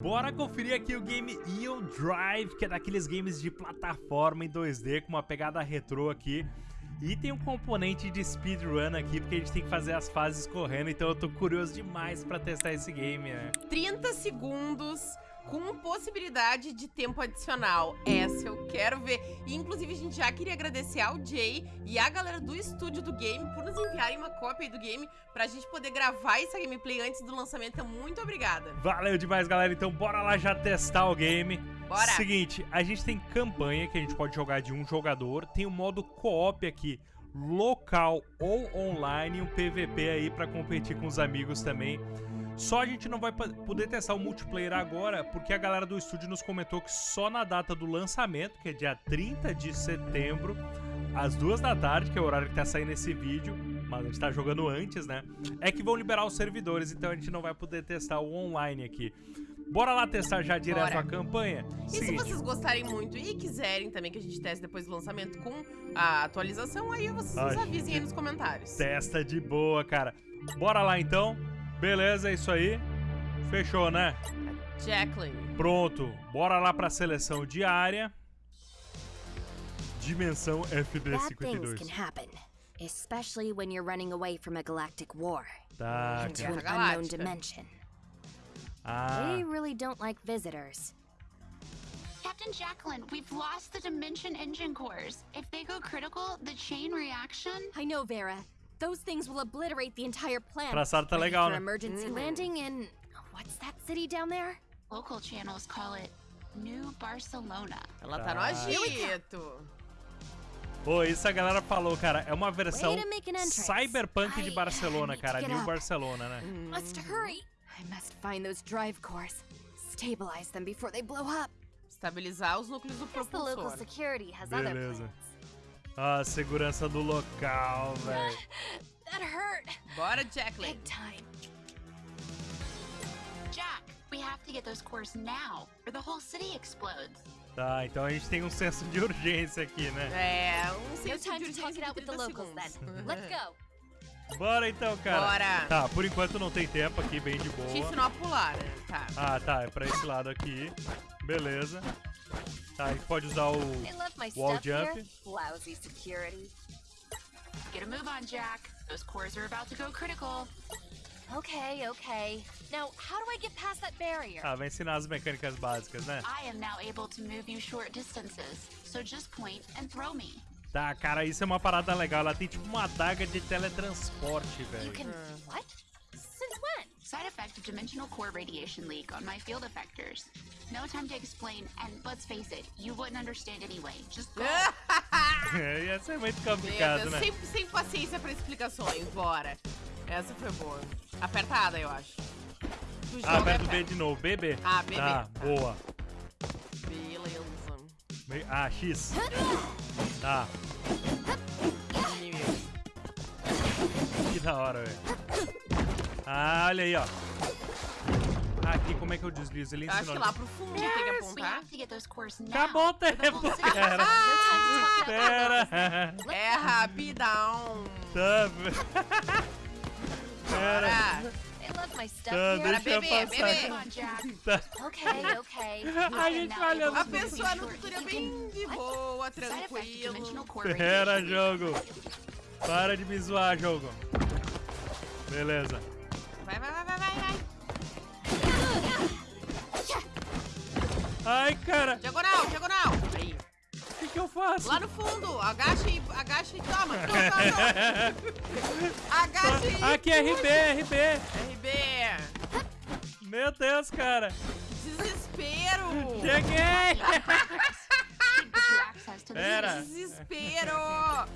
Bora conferir aqui o game Eel Drive, que é daqueles games de plataforma em 2D com uma pegada retrô aqui. E tem um componente de speedrun aqui, porque a gente tem que fazer as fases correndo, então eu tô curioso demais pra testar esse game, né? 30 segundos com possibilidade de tempo adicional. Essa eu quero ver. E, inclusive, a gente já queria agradecer ao Jay e a galera do estúdio do game por nos enviarem uma cópia do game pra gente poder gravar essa gameplay antes do lançamento. Então, muito obrigada. Valeu demais, galera. Então, bora lá já testar o game. Bora. Seguinte, a gente tem campanha que a gente pode jogar de um jogador. Tem o modo co-op aqui, local ou online. Um PVP aí pra competir com os amigos também. Só a gente não vai poder testar o multiplayer agora, porque a galera do estúdio nos comentou que só na data do lançamento, que é dia 30 de setembro, às duas da tarde, que é o horário que tá saindo esse vídeo, mas a gente tá jogando antes, né? É que vão liberar os servidores, então a gente não vai poder testar o online aqui. Bora lá testar já direto Bora. a campanha? E Seguinte. se vocês gostarem muito e quiserem também que a gente teste depois do lançamento com a atualização, aí vocês nos avisem aí nos comentários. Testa de boa, cara. Bora lá então. Beleza, é isso aí. Fechou, né? Jacqueline. Pronto. Bora lá pra seleção diária. Dimensão FD52. especially when you're running away from a galactic war. Tá. Into an unknown dimension. Ah. They really don't like visitors. Captain Jacqueline, we've lost the dimension engine cores. If they go critical, the chain reaction... I know, Vera. Those things will obliterate the entire planet. Traçado tá legal, né? emergency mm -hmm. landing in what's that city down there? Local channels call it New Barcelona. Ela tá no agito. Pô, isso a galera falou, cara. É uma versão cyberpunk de Barcelona, cara. New Barcelona, né? Must hurry. I must find those drive cores. Stabilize them before they blow up. Estabilizar os núcleos do propulsor. Beleza. Ah, segurança do local, velho. That hurt. Bora, Jacqueline. Big time. Jack, we have to get those cores now, or the whole city explodes. Tá, então a gente tem um senso de urgência aqui, né? É, um senso de urgência de 30 locals, then. Let's go. Bora então, cara. Bora. Tá, por enquanto não tem tempo aqui, bem de boa. Te ensinou a pular, né? Tá. Ah, tá, é pra esse lado aqui. Beleza. Tá, a gente pode usar o wall jump. Lousy security. Get a move on, Jack. Those cores are about to go critical. Okay, okay. Now, how do I get past that barrier? Ah, vai ensinar as mecânicas básicas, né? I am now able to move you short distances, so just point and throw me. Tá, cara, isso é uma parada legal. Ela tem tipo uma adaga de teletransporte, velho. You can... What? Side effect of dimensional core radiation leak on my field effectors. No time to explain, and let's face it, you wouldn't understand anyway. Just go. é, ia ser muito complicado, né? Sem, sem paciência pra explicações, bora. Essa foi boa. Apertada, eu acho. Ah, aperta o B de novo. BB. Ah, BB. Tá, boa. Beleza. Ah, X. Tá. Que da hora, velho. Ah, olha aí, ó. Aqui, como é que eu deslizo? Ele ensinou. Acho que lá pro fundo yes, tem que apontar. Acabou o tempo. Pera. Pera. É rapidão. Tá. Pera. Tá, deixa eu bebê, passar. Tá. Ok, ok. A gente falhando. A pessoa no tutorial bem de boa, tranquilo. Pera, jogo. Para de me zoar, jogo. Beleza. Vai, vai, vai, vai, vai, vai. Ai, cara. Diagonal, diagonal. Aí. O que, que eu faço? Lá no fundo. Agacha e, agacha e toma. toma, toma. agacha e... Aqui é RB, RB. RB. Meu Deus, cara. Desespero. Cheguei. Pera. Desespero.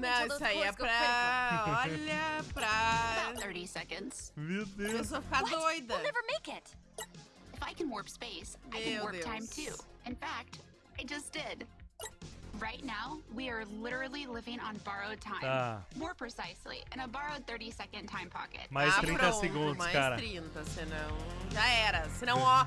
Não, isso aí é pra... Olha, pra... 30 seconds. Meu Deus. Eu sou ficar doida. We'll never make it. If I can warp space, I can warp Deus. time too. In fact, I just did. Right now, we are literally living on borrowed time. Tá. More precisely, in a borrowed 30 second time pocket. Mais ah, 30 pronto, segundos, mais cara. Mais 30, senão já era. Senão, ó,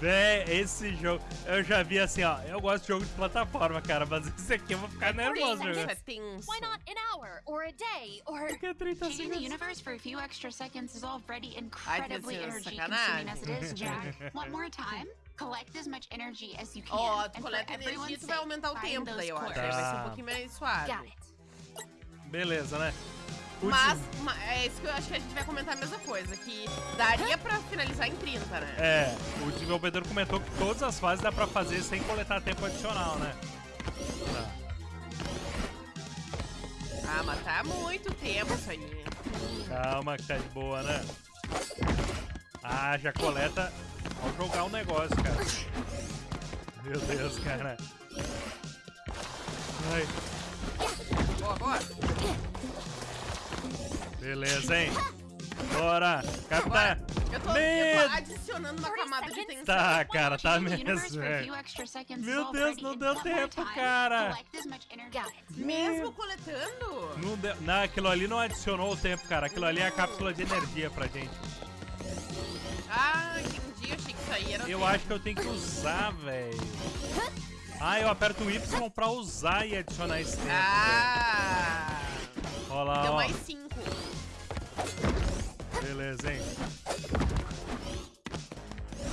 Véi, esse jogo, eu já vi assim, ó. Eu gosto de jogo de plataforma, cara, mas esse aqui eu vou ficar nervoso é. Why not an hour or a day or Porque é 30 Changing the segundos. universe for a few extra seconds is already incredibly energy sacanagem. consuming as it is, Jack. One more time. Collect as much energy as you can. Ó, and tu coleta energia, tu vai aumentar o tempo daí, eu acho. vai ser um Tá. pouquinho mais suave. Beleza, né? Mas, des- ma- é isso que eu acho que a gente vai comentar a mesma coisa, que daria pra finalizar em 30, né? É, o desenvolvedor comentou que todas as fases dá pra fazer sem coletar tempo adicional, né? Tá. Ah, mas tá muito tempo isso aí. Calma que tá de boa, né? Ah, já coleta ao jogar o negócio, cara. Meu Deus, cara. Ai, Boa, boa. Beleza, hein? Bora! Capitã! Eu tô, eu tô adicionando uma camada de tensão. Tá, cara, tá mesmo, velho. Meu Deus, não deu tempo, cara. Mesmo coletando? Não, deu, não, aquilo ali não adicionou o tempo, cara. Aquilo ali é a cápsula de energia pra gente. Ah, entendi. Eu achei que isso aí era. Eu acho que eu tenho que usar, velho. Ah, eu aperto o Y pra usar e adicionar esse tempo. Ah! Olha lá, Deu ó. mais 5. Beleza, hein?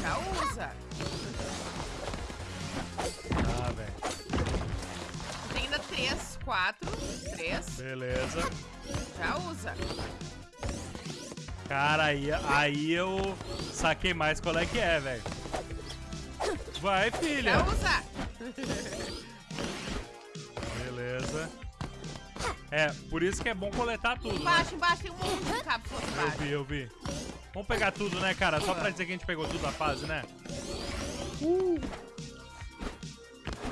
Já usa. Ah, velho. Tem ainda 3, 4, 3. Beleza. Já usa. Cara, aí, aí eu saquei mais qual é que é, velho. Vai, filha. Já usa. É, por isso que é bom coletar tudo, né? Embaixo, embaixo. Tem um monte de cápsulas Eu vi, eu vi. Vamos pegar tudo, né, cara? Só pra dizer que a gente pegou tudo na fase, né?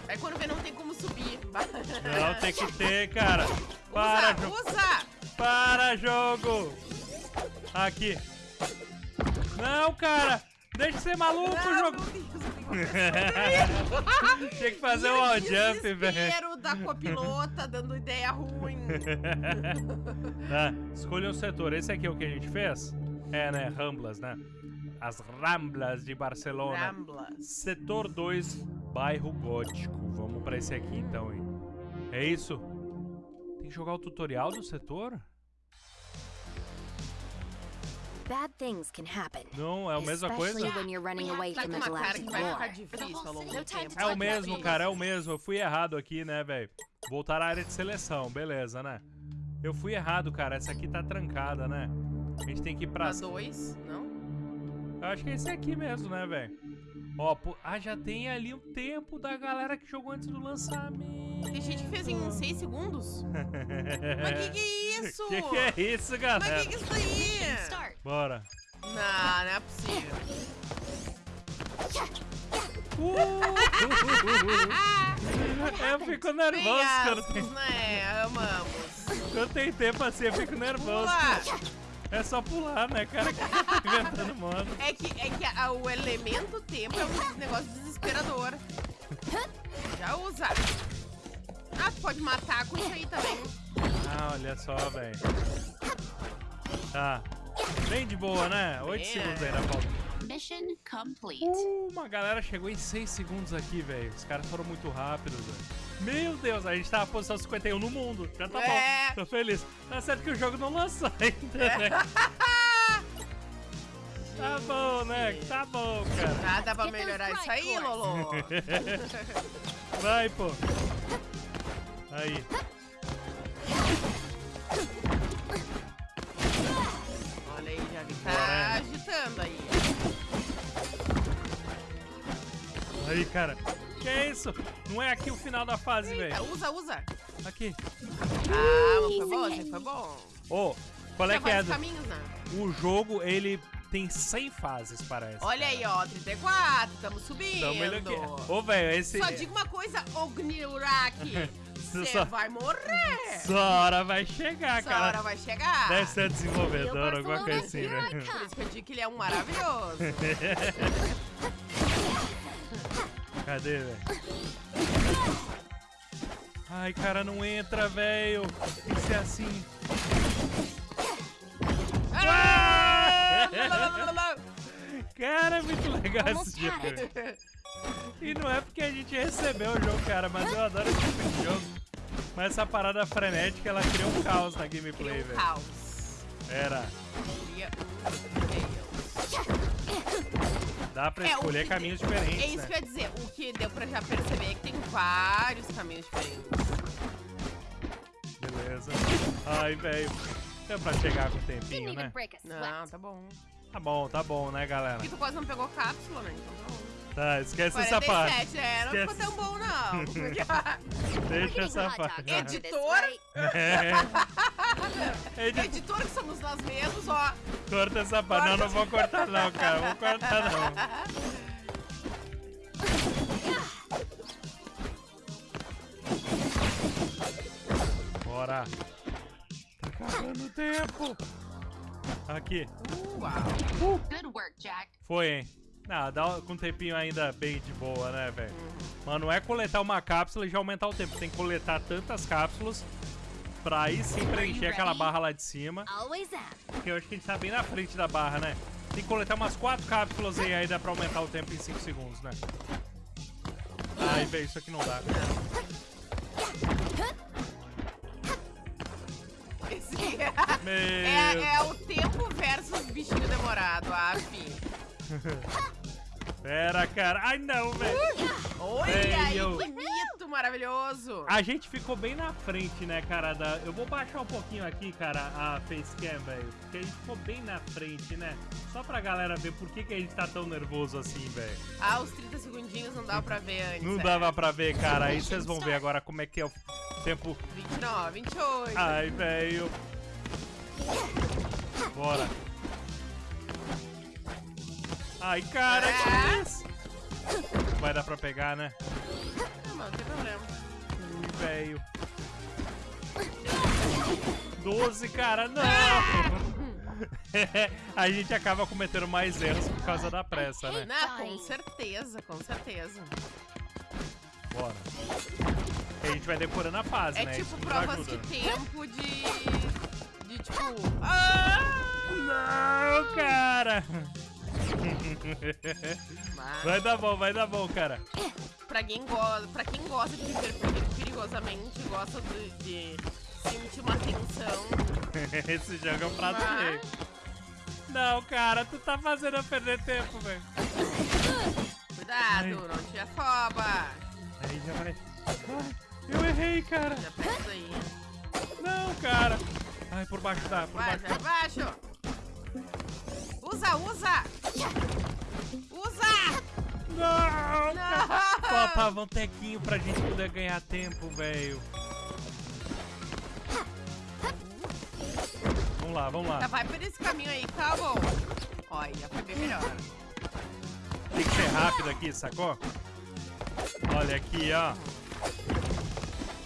Aí quando vê, não tem como subir. Não, tem que ter, cara. Para, usa, jogo. usa. Para, jogo. Aqui. Não, cara. Deixa de ser maluco, Não, jogo. meu Deus, Tinha que fazer um o wall jump, velho. Da copilota dando ideia ruim. Tá, escolha um setor. Esse aqui é o que a gente fez? É, né? Ramblas, né? As Ramblas de Barcelona. Ramblas. Setor 2, bairro gótico. Vamos pra esse aqui então, hein? É isso? Tem que jogar o tutorial do setor? Bad things can happen. Não, é a mesma coisa? É o mesmo, cara, é o mesmo. Eu fui errado aqui, né, velho? Voltar à área de seleção, beleza, né? Eu fui errado, cara. Essa aqui tá trancada, né? A gente tem que ir pra... Pra dois, não? Eu acho que é esse aqui mesmo, né, velho? Ó, pô- ah, já tem ali o tempo da galera que jogou antes do lançamento. Tem gente que fez em 6 segundos. Mas que que é isso? Que que é isso, Mas galera? que que é isso aí? Start. Bora. Não, não é possível. eu fico nervoso quando tem, né? Amamos. quando tem tempo assim, eu fico nervoso. É só pular, né, cara? Que tá inventando modo. É que, é que a- o elemento tempo é um negócio desesperador. Já usa. Ah, tu pode matar com isso aí também. Ah, olha só, velho. Tá. Bem de boa, né? 8 É. segundos ainda falta. Mission complete. Uh, uma galera chegou em 6 segundos aqui, velho. Os caras foram muito rápidos, velho. Meu Deus, a gente tá na posição 51 no mundo. Já tá É. bom. Tô feliz. Tá certo que o jogo não lançou ainda, né? Tá bom, né? Tá bom, cara. Dá pra melhorar isso aí. Lolo? Vai, pô. Aí. Aí, cara. Que é isso? Não é aqui o final da fase, velho. usa, usa. Aqui. Ah, mas foi bom, aí foi bom. Ô, qual é Tinha que é? do- caminhos, né? O jogo, ele tem 100 fases, parece. Olha aí, ó, 34, tamo subindo. Então, melhor que... Ô, velho, esse... Só digo uma coisa, Ogniuraki. Você Só- vai morrer. Essa hora vai chegar, Essa cara. hora vai chegar. Deve ser desenvolvedor, alguma coisa assim, né? Por isso que eu digo que ele é um maravilhoso. Cadê, velho? Ai, cara, não entra, velho. Tem que ser assim. Ah! Cara, é muito legal esse jogo. E não é porque a gente recebeu o jogo, cara, mas eu adoro esse tipo de jogo. Mas essa parada frenética, ela cria um caos na gameplay, um velho. caos. Era. Cria um caos. Dá pra É, escolher caminhos É diferentes, isso né? que eu ia dizer. O que deu pra já perceber é que tem vários caminhos diferentes. Beleza. Ai, velho. Deu pra chegar com o tempinho, né? break a Não, tá bom. Tá bom, tá bom, né, galera? Porque tu quase não pegou cápsula, né? Então tá bom. Tá, esquece essa parte. 47, é, não ficou Esquece. tão bom, não. Deixa essa parte. Editor? É. Edi- Editor que somos nós mesmos, ó. Corta essa parte. Não, não vou cortar não, cara. Vou cortar não. Bora. Tá acabando o tempo. Aqui. Uau. Good work, Jack. Foi, hein? Ah, dá com um tempinho ainda bem de boa, né, velho? Mano, não é coletar uma cápsula e já aumentar o tempo. Tem que coletar tantas cápsulas pra aí sim preencher aquela barra lá de cima. Porque eu acho que a gente tá bem na frente da barra, né? Tem que coletar umas quatro cápsulas e aí dá pra aumentar o tempo em 5 segundos, né? Ai, velho, isso aqui não dá. Meu... é, é o tempo versus bichinho demorado, af. Pera, cara. Ai, não, velho. Olha aí, eu- que bonito, maravilhoso. A gente ficou bem na frente, né, cara? Da... Eu vou baixar um pouquinho aqui, cara, a facecam, velho. Porque a gente ficou bem na frente, né? Só pra galera ver por que, que a gente tá tão nervoso assim, velho. Ah, os 30 segundinhos não dava pra ver antes. Não é. dava pra ver, cara. Aí vocês vão ver agora como é que é o tempo 29, 28. Ai, velho. Bora. Ai, cara, É. que isso? Vai dar pra pegar, né? Não, não tem problema. Ui, velho. 12, cara, não! A gente acaba cometendo mais erros por causa da pressa, né? Não, com certeza, com certeza. Bora. E a gente vai decorando a fase, É né? tipo Isso nos provas de tempo de. De tipo. Ah! Não, cara! Mas, Vai dar bom, vai dar bom, cara. pra, quem go pra quem gosta de viver peri- perigosamente, gosta de, de sentir uma tensão. Esse jogo é um prato Vai. cheio. Não, cara, tu tá fazendo eu perder tempo, velho. Cuidado, Ai. não te afoba. Aí já vai. Ai, eu errei, cara. Já pega aí. Não, cara. Ai, por baixo dá, por Vai, baixo vai baixo. Usa, usa! Usa! Não! Não! Faltava um tequinho pra gente poder ganhar tempo, velho. Vamos lá, vamos Tá, lá. vai por esse caminho aí, tá bom. Olha, foi bem melhor. Tem que ser rápido aqui, sacou? Olha aqui, ó.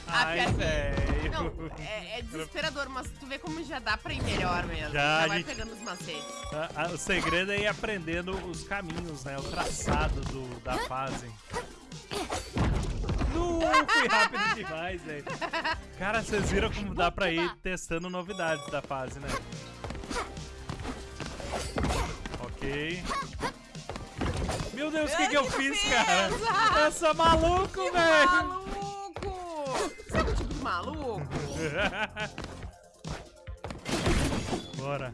Ai, velho. Não, é, é desesperador, mas tu vê como já dá pra ir melhor mesmo. Já, Já vai gente- pegando os macetes. Ah, ah, O segredo é ir aprendendo os caminhos, né? O traçado do, da fase. Não, fui rápido demais, velho. Cara, vocês viram como dá pra ir testando novidades da fase, né? Ok. Meu Deus, o que, que eu fiz, fez? cara? Eu sou maluco, velho! maluco! Sabe o tipo de maluco? Bora.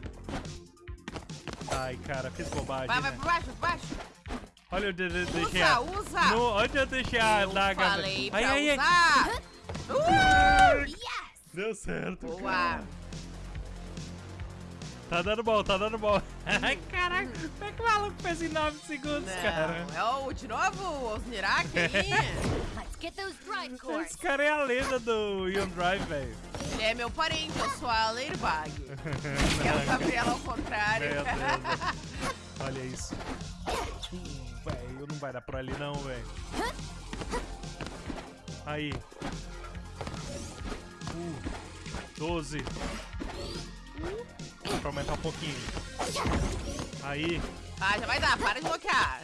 Ai, cara, fiz bobagem, Vai, vai né? por baixo, por baixo. Olha onde eu de- deixei Usa, a... usa! No, onde eu deixei a Eu daga? falei ai, pra ai, ai. usar! Uh! Yes! Deu certo, Boa! cara. Tá dando bom, tá dando bom. Ai, caraca, como é que o maluco fez em 9 segundos, cara? Não, é o, de novo, o Osnirak aí. Let's get those drive Esse cara é a lenda do Ion Drive, velho. Ele é meu parente, eu sou a Leirbag. É o Gabriela ao contrário. Meu Deus. Olha isso. Uh, velho, não vai dar por ali não, velho. Aí. Uh, 12. Dá pra aumentar um pouquinho. Aí. Ah, já vai dar, para de bloquear.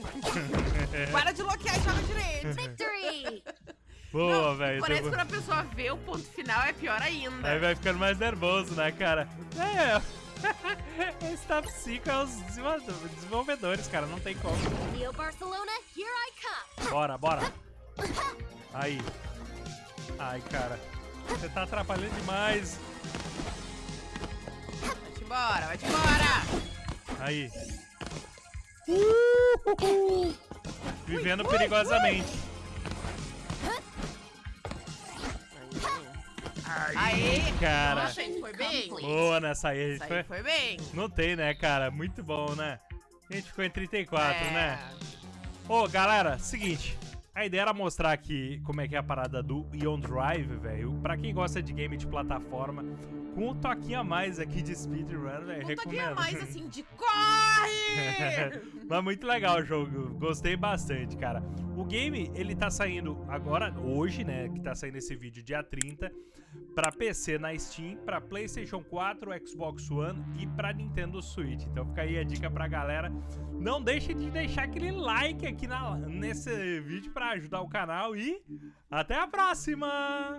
para de bloquear e joga direito. Victory! Boa, velho. Parece que quando a pessoa vê o ponto final é pior ainda. Aí vai ficando mais nervoso, né, cara? É. Esse top 5 é os desenvolvedores, cara. Não tem como. Neo Barcelona, here I come. Bora, bora. Aí. Ai, cara. Você tá atrapalhando demais. Embora, vai-te embora. Aí. Uh, Vivendo perigosamente. Aê! Cara. Nossa, a gente foi bem. Boa nessa aí. A gente aí foi... foi bem. Não tem, né, cara? Muito bom, né? A gente ficou em 34, É. né? Ô, galera, seguinte. A ideia era mostrar aqui como é que é a parada do Ion Drive, velho. Pra quem gosta de game de plataforma, com um toquinho a mais aqui de speedrun, velho. Um toquinho Recomendo. a mais assim de corre! Mas muito legal o jogo, gostei bastante, cara. O game, ele tá saindo agora, hoje, né, que tá saindo esse vídeo, dia 30, pra PC na Steam, pra Playstation 4, Xbox One e pra Nintendo Switch. Então fica aí a dica pra galera. Não deixe de deixar aquele like aqui na, nesse vídeo pra ajudar o canal e até a próxima!